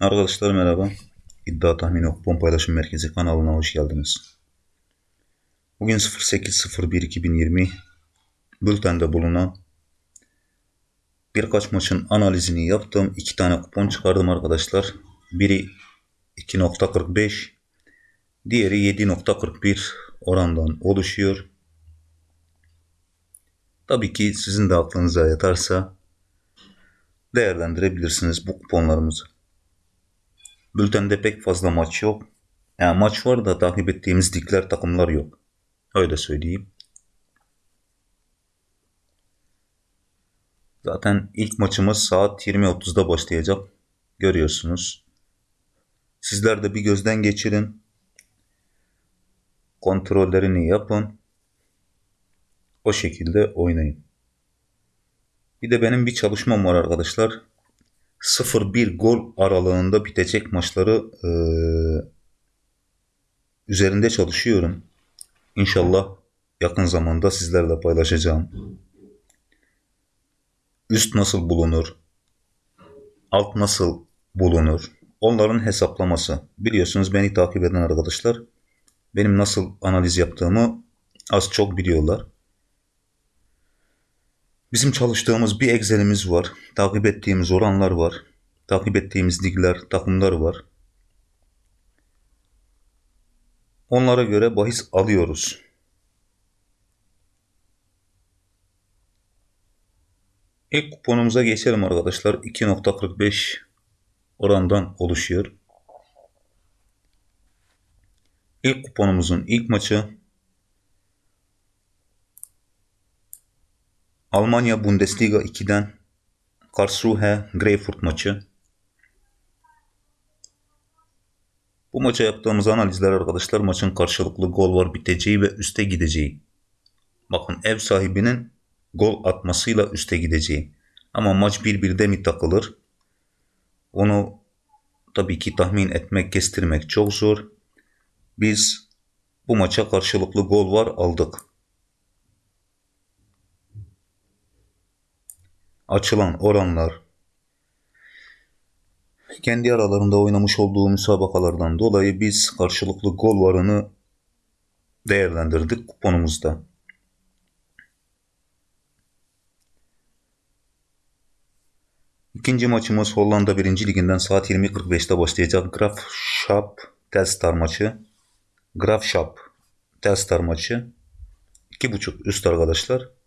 Arkadaşlar merhaba. İddia Tahmini Kupon Paylaşım Merkezi kanalına hoş geldiniz. Bugün 08.01.2020 bültende bulunan birkaç maçın analizini yaptım. İki tane kupon çıkardım arkadaşlar. Biri 2.45 diğeri 7.41 orandan oluşuyor. Tabii ki sizin de aklınıza yatarsa değerlendirebilirsiniz bu kuponlarımızı. Bültende pek fazla maç yok. Yani maç var da takip ettiğimiz dikler takımlar yok. Öyle söyleyeyim. Zaten ilk maçımız saat 20.30'da başlayacak. Görüyorsunuz. Sizler de bir gözden geçirin. Kontrollerini yapın. O şekilde oynayın. Bir de benim bir çalışmam var arkadaşlar. 0-1 gol aralığında bitecek maçları e, üzerinde çalışıyorum. İnşallah yakın zamanda sizlerle paylaşacağım. Üst nasıl bulunur? Alt nasıl bulunur? Onların hesaplaması. Biliyorsunuz beni takip eden arkadaşlar benim nasıl analiz yaptığımı az çok biliyorlar. Bizim çalıştığımız bir Excel'imiz var. Takip ettiğimiz oranlar var. Takip ettiğimiz ligler, takımlar var. Onlara göre bahis alıyoruz. İlk kuponumuza geçelim arkadaşlar. 2.45 orandan oluşuyor. İlk kuponumuzun ilk maçı Almanya Bundesliga 2'den Karlsruhe Greyfurt maçı. Bu maça yaptığımız analizler arkadaşlar maçın karşılıklı gol var biteceği ve üste gideceği. Bakın ev sahibinin gol atmasıyla üste gideceği. Ama maç 1-1'de mi takılır? Onu tabii ki tahmin etmek, kestirmek çok zor. Biz bu maça karşılıklı gol var aldık. Açılan oranlar kendi aralarında oynamış olduğu müsabakalardan dolayı biz karşılıklı gol varını değerlendirdik kuponumuzda. İkinci maçımız Hollanda 1. Liginden saat 20.45'te başlayacak Graf Schap Telstar maçı. Graf Schap Telstar maçı. 2.5 üst arkadaşlar.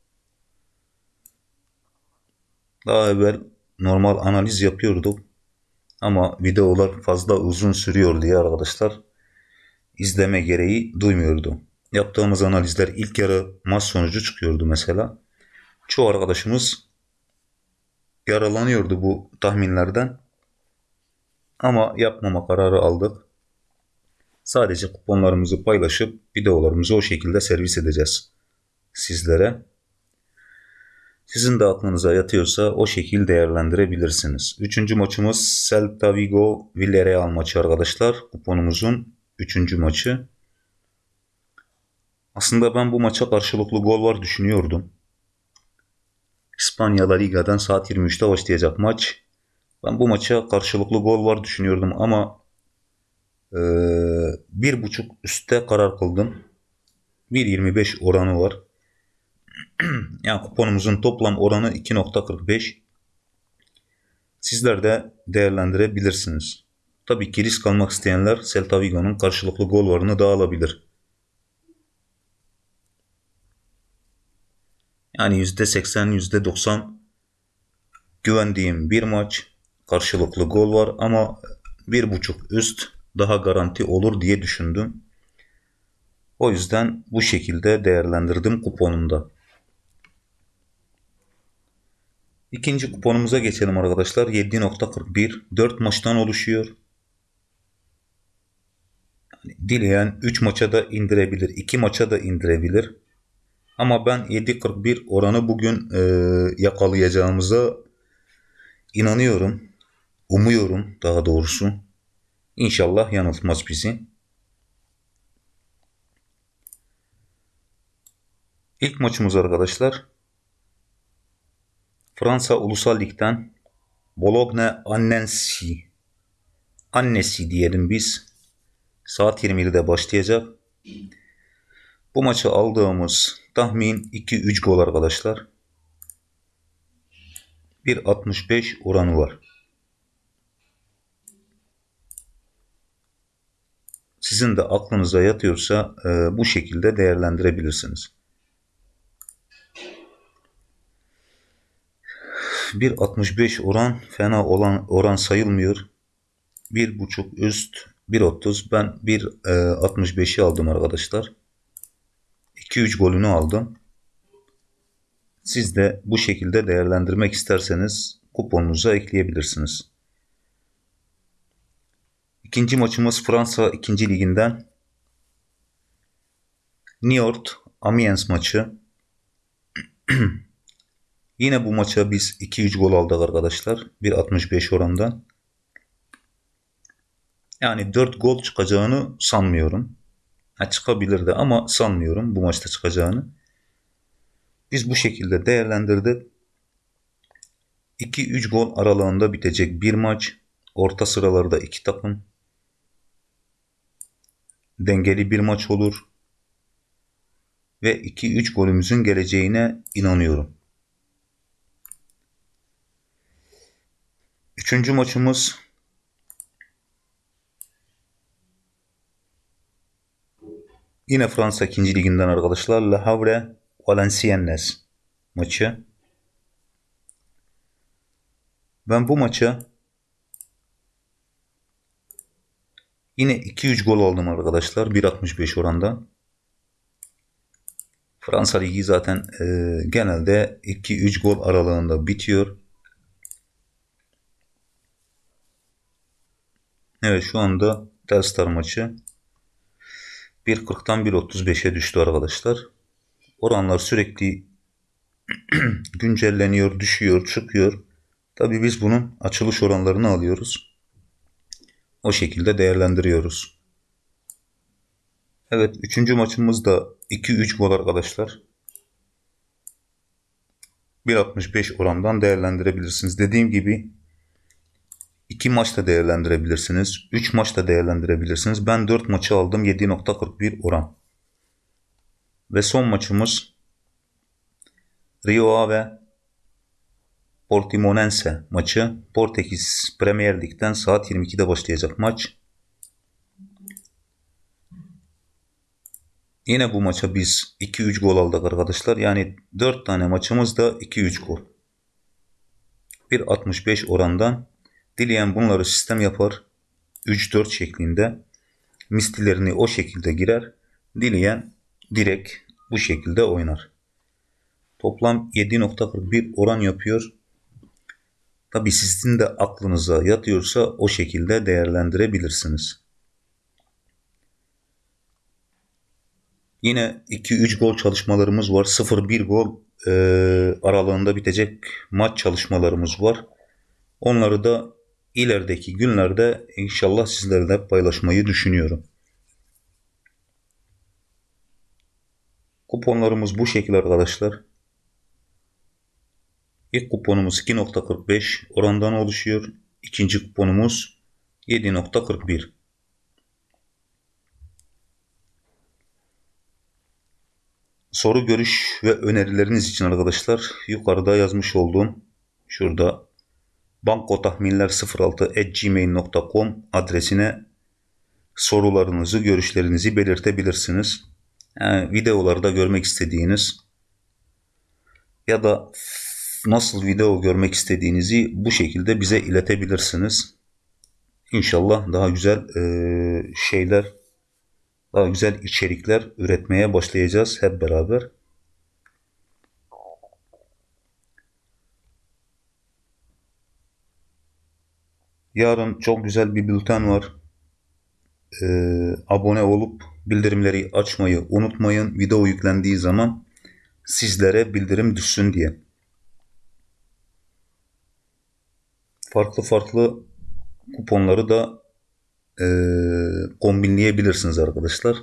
Daha evvel normal analiz yapıyorduk. Ama videolar fazla uzun sürüyor diye arkadaşlar izleme gereği duymuyordu. Yaptığımız analizler ilk yarı maç sonucu çıkıyordu mesela. Çoğu arkadaşımız yaralanıyordu bu tahminlerden. Ama yapmama kararı aldık. Sadece kuponlarımızı paylaşıp videolarımızı o şekilde servis edeceğiz sizlere. Sizin de aklınıza yatıyorsa o şekil değerlendirebilirsiniz. Üçüncü maçımız Celta Vigo Villarreal maçı arkadaşlar. Kuponumuzun üçüncü maçı. Aslında ben bu maça karşılıklı gol var düşünüyordum. İspanya La Liga'dan saat 23'te başlayacak maç. Ben bu maça karşılıklı gol var düşünüyordum ama e, bir buçuk üstte karar kıldım. 1.25 oranı var. yani kuponumuzun toplam oranı 2.45. Sizler de değerlendirebilirsiniz. Tabii ki risk almak isteyenler Celta Vigo'nun karşılıklı gol varını da alabilir. Yani %80, %90 güvendiğim bir maç. Karşılıklı gol var ama bir buçuk üst daha garanti olur diye düşündüm. O yüzden bu şekilde değerlendirdim kuponumda. İkinci kuponumuza geçelim arkadaşlar. 7.41 4 maçtan oluşuyor. Dileyen 3 maça da indirebilir. 2 maça da indirebilir. Ama ben 7.41 oranı bugün e, yakalayacağımıza inanıyorum. Umuyorum daha doğrusu. İnşallah yanıltmaz bizi. İlk maçımız arkadaşlar Fransa Ulusal Lig'den Bologna Annensi annesi diyelim biz. Saat 20'de başlayacak. Bu maçı aldığımız tahmin 2-3 gol arkadaşlar. 1.65 oranı var. Sizin de aklınıza yatıyorsa e, bu şekilde değerlendirebilirsiniz. 1.65 oran fena olan oran sayılmıyor. 1.5 üst 1.30 ben 1.65'i aldım arkadaşlar. 2-3 golünü aldım. Siz de bu şekilde değerlendirmek isterseniz kuponunuza ekleyebilirsiniz. İkinci maçımız Fransa 2. liginden Niort Amiens maçı. Yine bu maça biz 2-3 gol aldık arkadaşlar. 1.65 orandan. Yani 4 gol çıkacağını sanmıyorum. Ha, çıkabilirdi ama sanmıyorum bu maçta çıkacağını. Biz bu şekilde değerlendirdik. 2-3 gol aralığında bitecek bir maç. Orta sıralarda iki takım. Dengeli bir maç olur. Ve 2-3 golümüzün geleceğine inanıyorum. Üçüncü maçımız yine Fransa 2. liginden arkadaşlar. Le Havre Valenciennes maçı. Ben bu maça yine 2-3 gol aldım arkadaşlar. 1.65 oranda. Fransa Ligi zaten e, genelde 2-3 gol aralığında bitiyor. Evet şu anda Telstar maçı 1.40'tan 1.35'e düştü arkadaşlar. Oranlar sürekli güncelleniyor, düşüyor, çıkıyor. Tabii biz bunun açılış oranlarını alıyoruz. O şekilde değerlendiriyoruz. Evet, üçüncü maçımız da 2-3 gol arkadaşlar. 1.65 orandan değerlendirebilirsiniz. Dediğim gibi 2 maçta değerlendirebilirsiniz. 3 maçta değerlendirebilirsiniz. Ben 4 maçı aldım. 7.41 oran. Ve son maçımız Rio Ave Portimonense maçı. Portekiz Premier Lig'den saat 22'de başlayacak maç. Yine bu maça biz 2-3 gol aldık arkadaşlar. Yani 4 tane maçımız da 2-3 gol. 1.65 orandan dileyen bunları sistem yapar. 3-4 şeklinde mistilerini o şekilde girer. Dileyen direkt bu şekilde oynar. Toplam 7.41 oran yapıyor. Tabi sizin de aklınıza yatıyorsa o şekilde değerlendirebilirsiniz. Yine 2-3 gol çalışmalarımız var. 0-1 gol e, aralığında bitecek maç çalışmalarımız var. Onları da ilerideki günlerde inşallah sizlerle paylaşmayı düşünüyorum. Kuponlarımız bu şekilde arkadaşlar. İlk kuponumuz 2.45 orandan oluşuyor. İkinci kuponumuz 7.41. Soru, görüş ve önerileriniz için arkadaşlar yukarıda yazmış olduğum şurada bankotahminler06.gmail.com adresine sorularınızı, görüşlerinizi belirtebilirsiniz. Yani videolarda görmek istediğiniz ya da nasıl video görmek istediğinizi bu şekilde bize iletebilirsiniz. İnşallah daha güzel e, şeyler, daha güzel içerikler üretmeye başlayacağız hep beraber. Yarın çok güzel bir bülten var. Ee, abone olup bildirimleri açmayı unutmayın. Video yüklendiği zaman sizlere bildirim düşsün diye. Farklı farklı kuponları da e, kombinleyebilirsiniz arkadaşlar.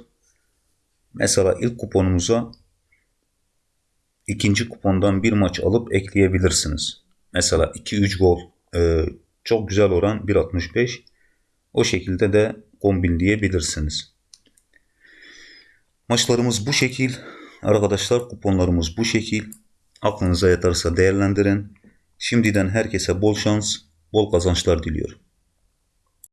Mesela ilk kuponumuza ikinci kupondan bir maç alıp ekleyebilirsiniz. Mesela 2-3 gol e, çok güzel oran 1.65. O şekilde de kombinleyebilirsiniz. Maçlarımız bu şekil. Arkadaşlar kuponlarımız bu şekil. Aklınıza yatarsa değerlendirin. Şimdiden herkese bol şans, bol kazançlar diliyorum.